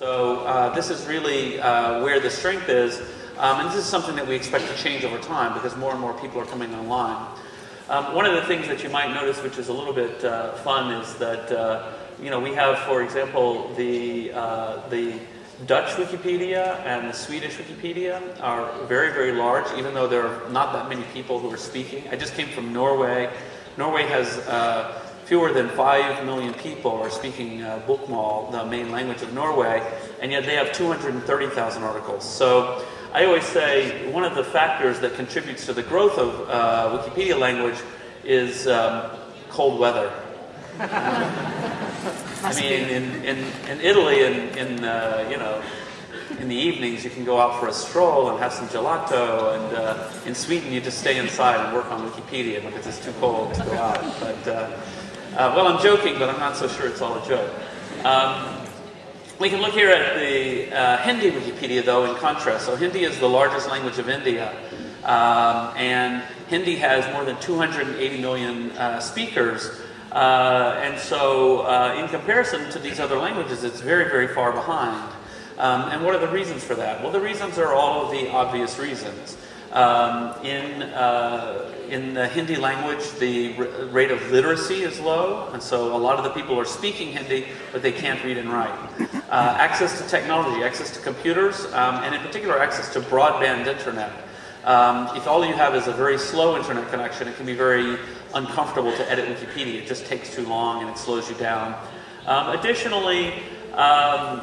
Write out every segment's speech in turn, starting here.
So uh, this is really uh, where the strength is. Um, and this is something that we expect to change over time because more and more people are coming online. Um, one of the things that you might notice, which is a little bit uh, fun, is that uh, you know we have, for example, the uh, the Dutch Wikipedia and the Swedish Wikipedia are very, very large, even though there are not that many people who are speaking. I just came from Norway. Norway has uh, fewer than 5 million people are speaking uh, Bokmål, the main language of Norway, and yet they have 230,000 articles. So I always say one of the factors that contributes to the growth of uh, Wikipedia language is um, cold weather. I mean, in, in, in Italy, in, in uh, you know, in the evenings, you can go out for a stroll and have some gelato. And uh, in Sweden, you just stay inside and work on Wikipedia because it's too cold to go out. But uh, uh well, I'm joking, but I'm not so sure it's all a joke. Um, we can look here at the uh, Hindi Wikipedia, though, in contrast. So Hindi is the largest language of India, um, and Hindi has more than 280 million uh, speakers. Uh, and so, uh, in comparison to these other languages, it's very, very far behind. Um, and what are the reasons for that? Well, the reasons are all of the obvious reasons. Um, in, uh, in the Hindi language, the rate of literacy is low, and so a lot of the people are speaking Hindi, but they can't read and write. Uh, access to technology, access to computers, um, and in particular access to broadband internet. Um, if all you have is a very slow internet connection, it can be very uncomfortable to edit Wikipedia. It just takes too long and it slows you down. Um, additionally, um,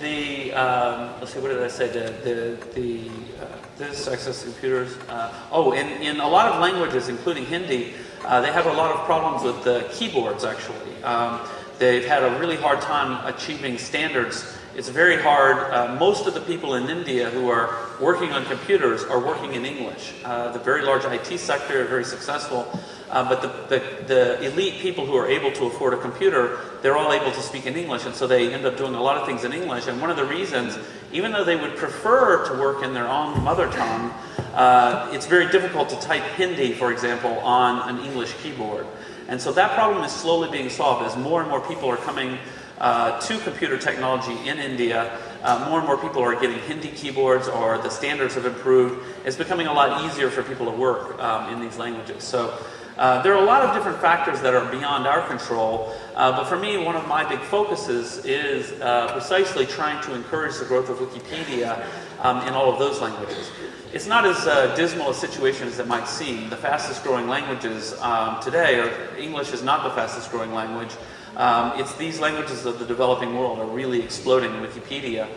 the um, let's see, what did I say? The the, the uh, this access computers. Uh, oh, in in a lot of languages, including Hindi, uh, they have a lot of problems with the keyboards. Actually, um, they've had a really hard time achieving standards. It's very hard. Uh, most of the people in India who are working on computers are working in English. Uh, the very large IT sector, are very successful. Uh, but the, the, the, elite people who are able to afford a computer, they're all able to speak in English, and so they end up doing a lot of things in English. And one of the reasons, even though they would prefer to work in their own mother tongue, uh, it's very difficult to type Hindi, for example, on an English keyboard. And so that problem is slowly being solved as more and more people are coming uh, to computer technology in India. Uh, more and more people are getting Hindi keyboards or the standards have improved. It's becoming a lot easier for people to work um, in these languages. So uh, there are a lot of different factors that are beyond our control, uh, but for me, one of my big focuses is uh, precisely trying to encourage the growth of Wikipedia um, in all of those languages. It's not as uh, dismal a situation as it might seem. The fastest growing languages um, today, are, English is not the fastest growing language. Um, it's these languages of the developing world are really exploding in Wikipedia.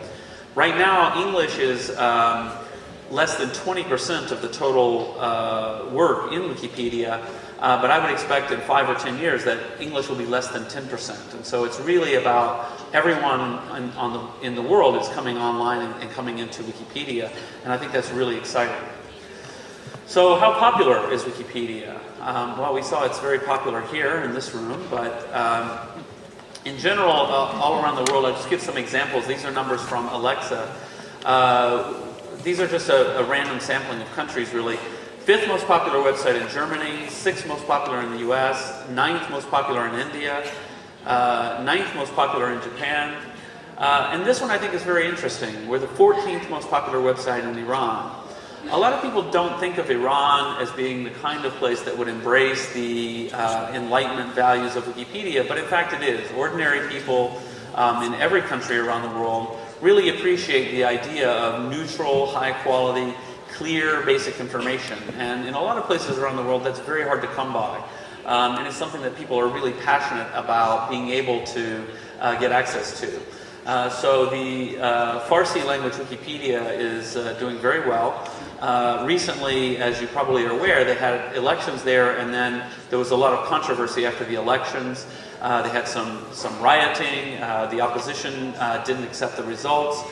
Right now, English is um, less than 20% of the total uh, work in Wikipedia, uh, but I would expect in five or 10 years that English will be less than 10%. And so it's really about everyone in, the, in the world is coming online and, and, coming into Wikipedia, and I think that's really exciting. So how popular is Wikipedia? Um, well, we saw it's very popular here in this room, but um, in general, uh, all around the world, I'll just give some examples. These are numbers from Alexa. Uh, these are just a, a, random sampling of countries, really. Fifth most popular website in Germany, sixth most popular in the US, ninth most popular in India, uh, ninth most popular in Japan. Uh, and this one I think is very interesting. We're the 14th most popular website in Iran. A lot of people don't think of Iran as being the kind of place that would embrace the uh, Enlightenment values of Wikipedia, but in fact it is. Ordinary people um, in every country around the world really appreciate the idea of neutral, high quality, clear, basic information. And in a lot of places around the world, that's very hard to come by. Um, and it's something that people are really passionate about being able to uh, get access to. Uh, so the uh, Farsi language Wikipedia is uh, doing very well. Uh, recently, as you probably are aware, they had elections there and then there was a lot of controversy after the elections. Uh, they had some, some rioting, the opposition didn't accept the results,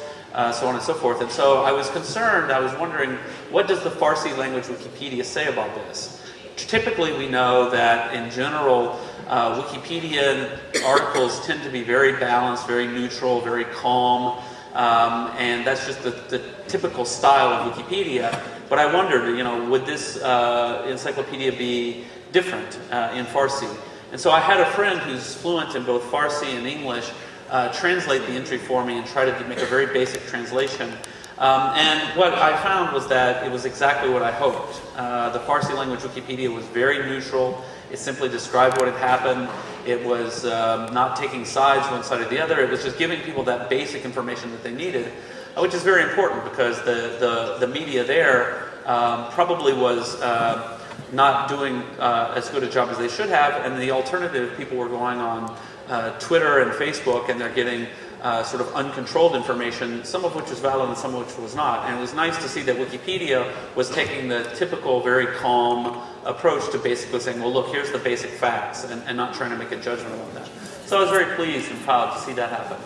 so on and so forth. And so I was concerned, I was wondering, what does the Farsi language Wikipedia say about this? Typically we know that in general, uh, Wikipedia articles tend to be very balanced, very neutral, very calm, um, and that's just the, the, typical style of Wikipedia. But I wondered, you know, would this uh, encyclopedia be different uh, in Farsi? And so I had a friend who's fluent in both Farsi and English uh, translate the entry for me and try to make a very basic translation. Um, and what I found was that it was exactly what I hoped. Uh, the Farsi language Wikipedia was very neutral. It simply described what had happened. It was um, not taking sides one side or the other. It was just giving people that basic information that they needed, uh, which is very important because the, the, the media there um, probably was uh, not doing uh, as good a job as they should have. And the alternative, people were going on uh, Twitter and Facebook and they're getting uh, sort of uncontrolled information, some of which was valid and some of which was not. And it was nice to see that Wikipedia was taking the typical, very calm approach to basically saying, well, look, here's the basic facts, and, and not trying to make a judgment on that. So I was very pleased and proud to see that happen.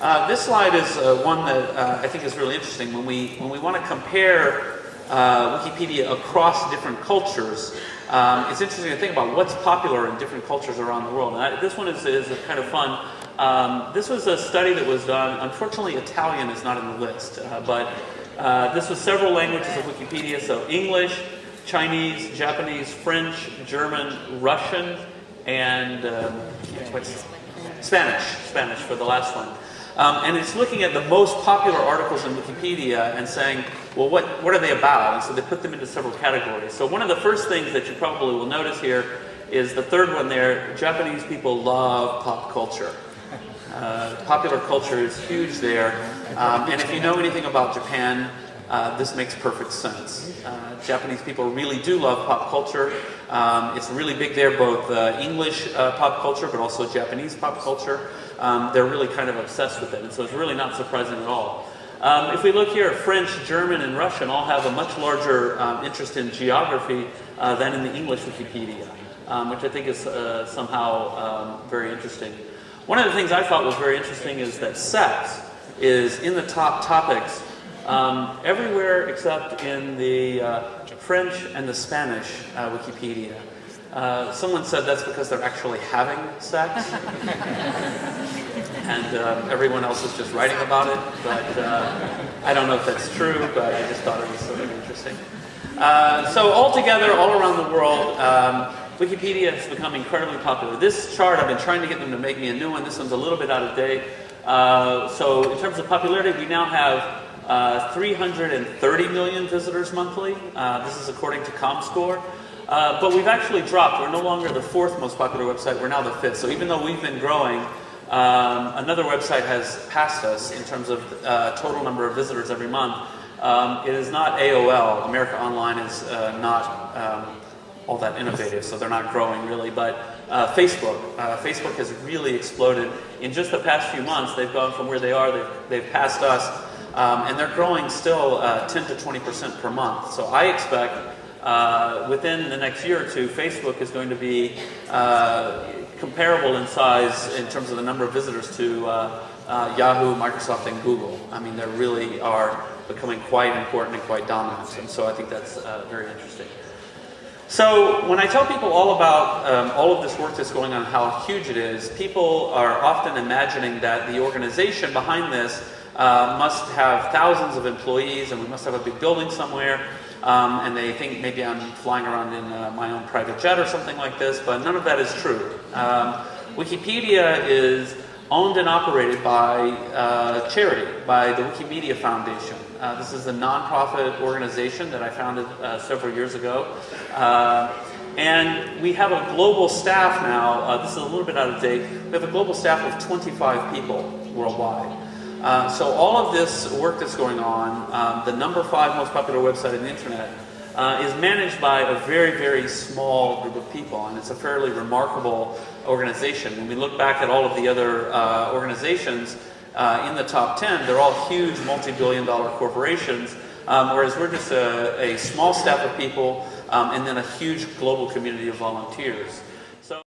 Uh, this slide is uh, one that uh, I think is really interesting. When we, when we want to compare uh, Wikipedia across different cultures, um, it's interesting to think about what's popular in different cultures around the world. And I, this one is, is kind of fun. Um, this was a study that was done. Unfortunately, Italian is not in the list, uh, but uh, this was several languages of Wikipedia. So English, Chinese, Japanese, French, German, Russian, and um, Spanish. Spanish for the last one. Um, and it's looking at the most popular articles in Wikipedia and saying, well, what, what are they about? And so they put them into several categories. So one of the first things that you probably will notice here is the third one there, Japanese people love pop culture. Uh, popular culture is huge there. Um, and if you know anything about Japan, uh, this makes perfect sense. Uh, Japanese people really do love pop culture. Um, it's really big there, both uh, English uh, pop culture, but also Japanese pop culture. Um, they're really kind of obsessed with it, and so it's really not surprising at all. Um, if we look here, French, German, and Russian all have a much larger um, interest in geography uh, than in the English Wikipedia, um, which I think is somehow um, very interesting. One of the things I thought was very interesting is that sex is in the top topics um, everywhere except in the uh, French and the Spanish uh, Wikipedia. Uh, someone said that's because they're actually having sex. and uh, everyone else is just writing about it. But uh, I don't know if that's true, but I just thought it was sort of interesting. Uh, so altogether, all around the world, um, Wikipedia has become incredibly popular. This chart, I've been trying to get them to make me a new one. This one's a little bit out of date. Uh, so in terms of popularity, we now have uh, 330 million visitors monthly. Uh, this is according to ComScore. Uh, but we've actually dropped. We're no longer the fourth most popular website. We're now the fifth. So even though we've been growing, um, another website has passed us in terms of uh, total number of visitors every month. Um, it is not AOL. America Online is uh, not um, all that innovative, so they're not growing really. But uh, Facebook, uh, Facebook has really exploded. In just the past few months, they've gone from where they are, they've, they've passed us, um, and they're growing still uh, 10 to 20% per month. So I expect uh, within the next year or two, Facebook is going to be uh, comparable in size in terms of the number of visitors to uh, Yahoo, Microsoft, and Google. I mean, they really are becoming quite important and quite dominant, and so I think that's very interesting. So when I tell people all about um, all of this work that's going on, how huge it is, people are often imagining that the organization behind this uh, must have thousands of employees and we must have a big building somewhere. Um, and they think maybe I'm flying around in uh, my own private jet or something like this, but none of that is true. Um, Wikipedia is owned and operated by uh, charity, by the Wikimedia Foundation. Uh, this is a nonprofit organization that I founded uh, several years ago. Uh, and we have a global staff now, uh, this is a little bit out of date, we have a global staff of 25 people worldwide. Uh, so all of this work that's going on, um, the number five most popular website on the internet, uh, is managed by a very, very small group of people, and it's a fairly remarkable organization. When we look back at all of the other uh, organizations, uh, in the top 10, they're all huge multi-billion dollar corporations, um, whereas we're just a, a, small staff of people um, and then a huge global community of volunteers.